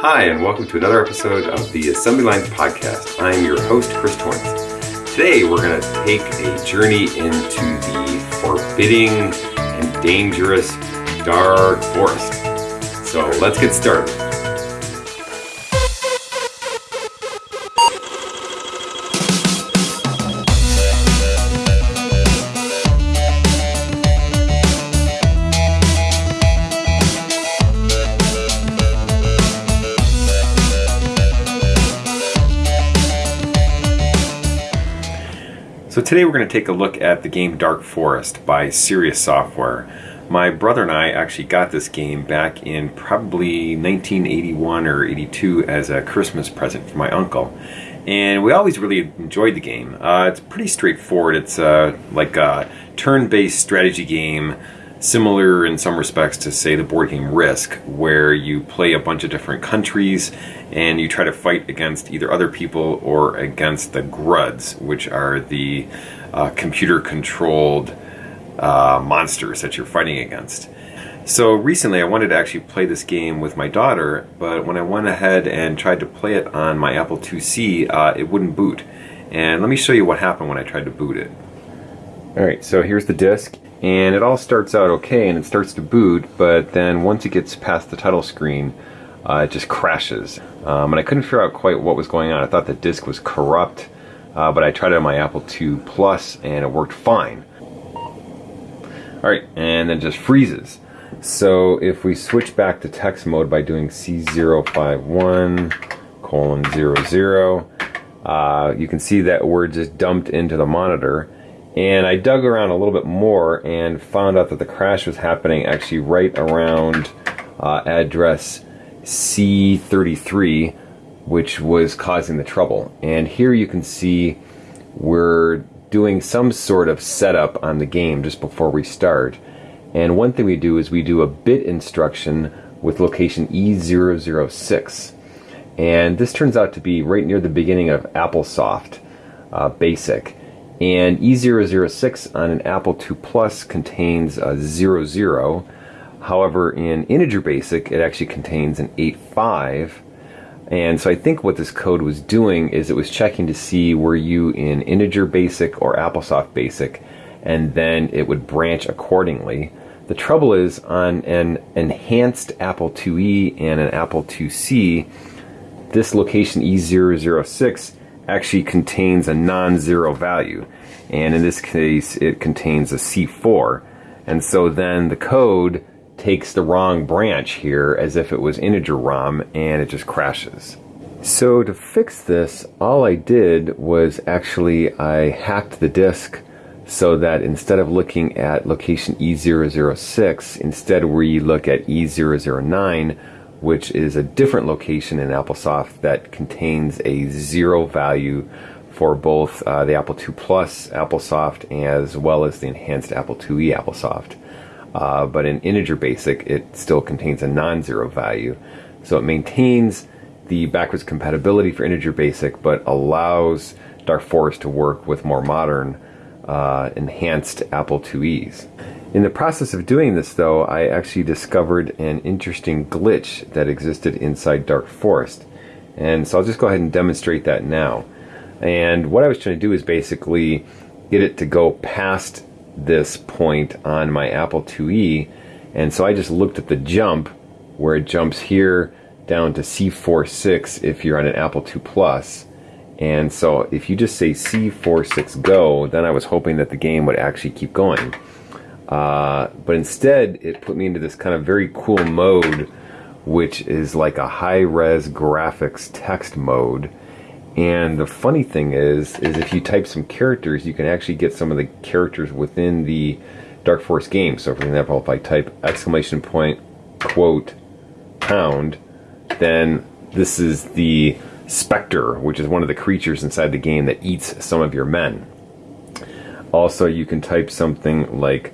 Hi, and welcome to another episode of the Assembly Lines Podcast. I'm your host, Chris Torrence. Today, we're going to take a journey into the forbidding and dangerous dark forest. So, let's get started. Today we're going to take a look at the game Dark Forest by Sirius Software. My brother and I actually got this game back in probably 1981 or 82 as a Christmas present for my uncle. And we always really enjoyed the game. Uh, it's pretty straightforward. It's uh, like a turn-based strategy game similar in some respects to say the board game Risk where you play a bunch of different countries and you try to fight against either other people or against the Gruds which are the uh, computer controlled uh, monsters that you're fighting against. So recently I wanted to actually play this game with my daughter but when I went ahead and tried to play it on my Apple IIc uh, it wouldn't boot and let me show you what happened when I tried to boot it. Alright so here's the disc and it all starts out okay and it starts to boot but then once it gets past the title screen uh, it just crashes. Um, and I couldn't figure out quite what was going on. I thought the disk was corrupt uh, but I tried it on my Apple II Plus and it worked fine. Alright and then just freezes. So if we switch back to text mode by doing C051 colon 00 uh, you can see that we're just dumped into the monitor and I dug around a little bit more and found out that the crash was happening actually right around uh, address C33, which was causing the trouble. And here you can see we're doing some sort of setup on the game just before we start. And one thing we do is we do a bit instruction with location E006. And this turns out to be right near the beginning of AppleSoft uh, Basic. And E006 on an Apple II Plus contains a 00. However, in Integer Basic, it actually contains an 85. And so I think what this code was doing is it was checking to see were you in Integer Basic or AppleSoft Basic, and then it would branch accordingly. The trouble is on an enhanced Apple IIe and an Apple IIc, this location E006 actually contains a non-zero value and in this case it contains a C4 and so then the code takes the wrong branch here as if it was integer ROM and it just crashes. So to fix this all I did was actually I hacked the disk so that instead of looking at location E006 instead we look at E009 which is a different location in AppleSoft that contains a zero value for both uh, the Apple II Plus AppleSoft as well as the enhanced Apple IIe AppleSoft. Uh, but in integer basic, it still contains a non-zero value. So it maintains the backwards compatibility for integer basic, but allows Dark Forest to work with more modern uh, enhanced Apple IIes. In the process of doing this though, I actually discovered an interesting glitch that existed inside Dark Forest. And so I'll just go ahead and demonstrate that now. And what I was trying to do is basically get it to go past this point on my Apple IIe. And so I just looked at the jump where it jumps here down to C46 if you're on an Apple II Plus. And so if you just say C46 go, then I was hoping that the game would actually keep going. Uh, but instead, it put me into this kind of very cool mode, which is like a high-res graphics text mode. And the funny thing is, is if you type some characters, you can actually get some of the characters within the Dark Forest game. So for example, if I type exclamation point, quote, pound, then this is the Spectre, which is one of the creatures inside the game that eats some of your men. Also, you can type something like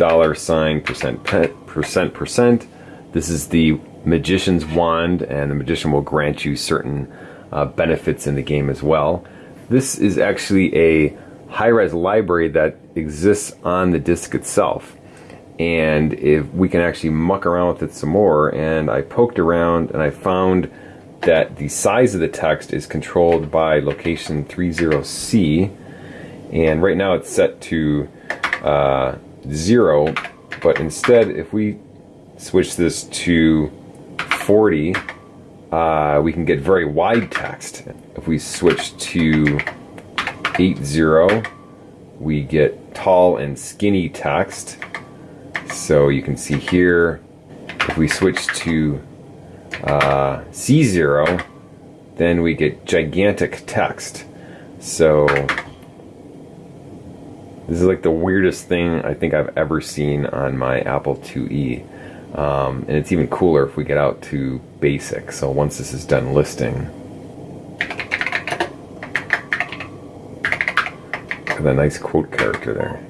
dollar sign percent percent percent. This is the magician's wand, and the magician will grant you certain uh, benefits in the game as well. This is actually a high-res library that exists on the disk itself. and if we can actually muck around with it some more and I poked around and I found that the size of the text is controlled by location 30C and right now it's set to uh, 0 but instead if we switch this to 40 uh, we can get very wide text. If we switch to 80 we get tall and skinny text so you can see here if we switch to uh, C0 then we get gigantic text so this is like the weirdest thing I think I've ever seen on my Apple IIe um, and it's even cooler if we get out to basic so once this is done listing with a nice quote character there.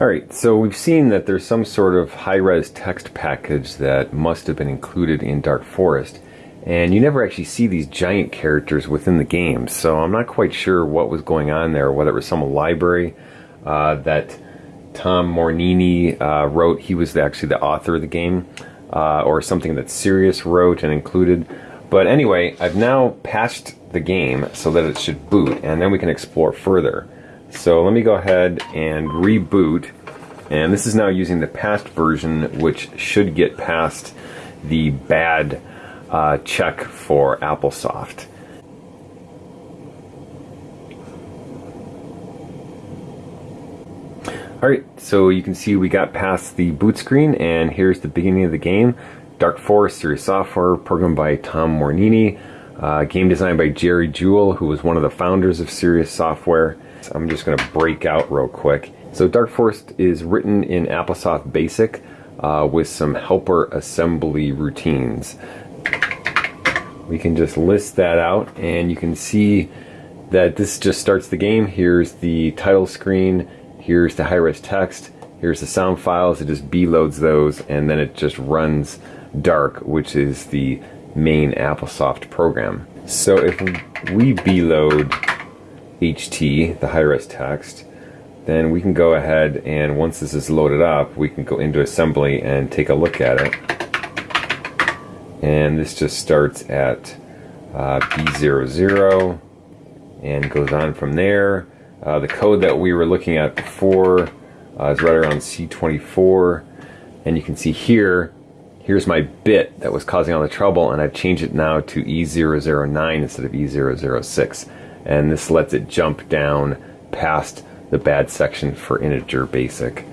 Alright, so we've seen that there's some sort of high-res text package that must have been included in Dark Forest, and you never actually see these giant characters within the game, so I'm not quite sure what was going on there, whether it was some library uh, that Tom Mornini uh, wrote, he was actually the author of the game, uh, or something that Sirius wrote and included. But anyway, I've now patched the game so that it should boot, and then we can explore further. So let me go ahead and reboot. And this is now using the past version, which should get past the bad uh, check for Applesoft. Alright, so you can see we got past the boot screen and here's the beginning of the game. Dark Forest Sirius Software, programmed by Tom Mornini, uh, game designed by Jerry Jewell, who was one of the founders of Sirius Software. I'm just going to break out real quick. So Dark Forest is written in Applesoft Basic uh, with some helper assembly routines. We can just list that out and you can see that this just starts the game. Here's the title screen, here's the high-res text, here's the sound files, it just B-loads those and then it just runs Dark, which is the main Applesoft program. So if we B-load HT, the high-res text, then we can go ahead and once this is loaded up, we can go into assembly and take a look at it. And this just starts at uh, B00 and goes on from there. Uh, the code that we were looking at before uh, is right around C24 and you can see here here's my bit that was causing all the trouble and I've changed it now to E009 instead of E006 and this lets it jump down past the bad section for integer basic.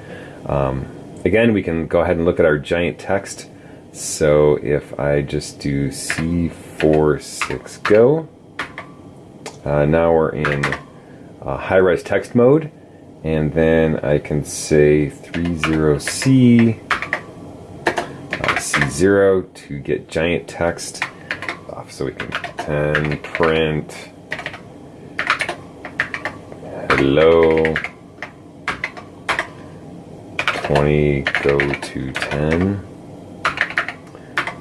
Um, again, we can go ahead and look at our giant text. So if I just do C46 go, uh, now we're in uh, high-res text mode, and then I can say 30C, uh, C0 to get giant text off so we can 10 print Hello. 20 go to 10.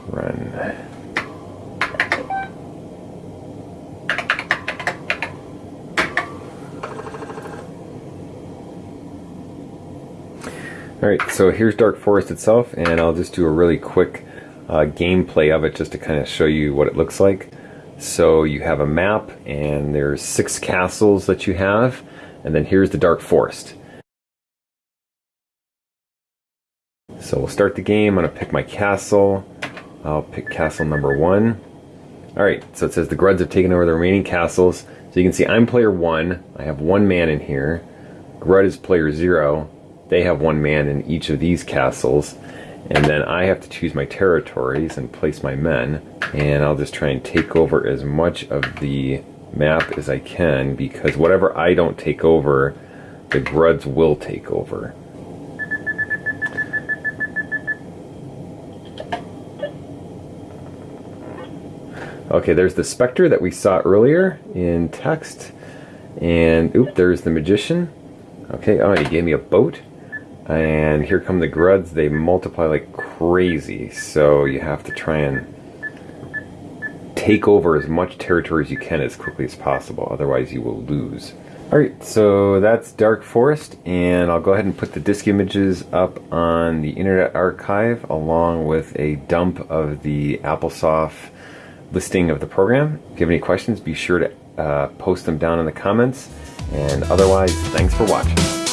Run. Alright, so here's Dark Forest itself, and I'll just do a really quick uh, gameplay of it just to kind of show you what it looks like. So you have a map, and there's six castles that you have, and then here's the Dark Forest. So we'll start the game. I'm going to pick my castle. I'll pick castle number one. Alright, so it says the Gruds have taken over the remaining castles. So you can see I'm player one. I have one man in here. Grud is player zero. They have one man in each of these castles. And then I have to choose my territories and place my men. And I'll just try and take over as much of the map as I can because whatever I don't take over, the Gruds will take over. Okay, there's the Spectre that we saw earlier in text. And, oop, there's the Magician. Okay, oh, he gave me a boat. And here come the Gruds. They multiply like crazy, so you have to try and take over as much territory as you can as quickly as possible, otherwise you will lose. Alright, so that's Dark Forest, and I'll go ahead and put the disk images up on the Internet Archive along with a dump of the AppleSoft listing of the program. If you have any questions, be sure to uh, post them down in the comments. And otherwise, thanks for watching.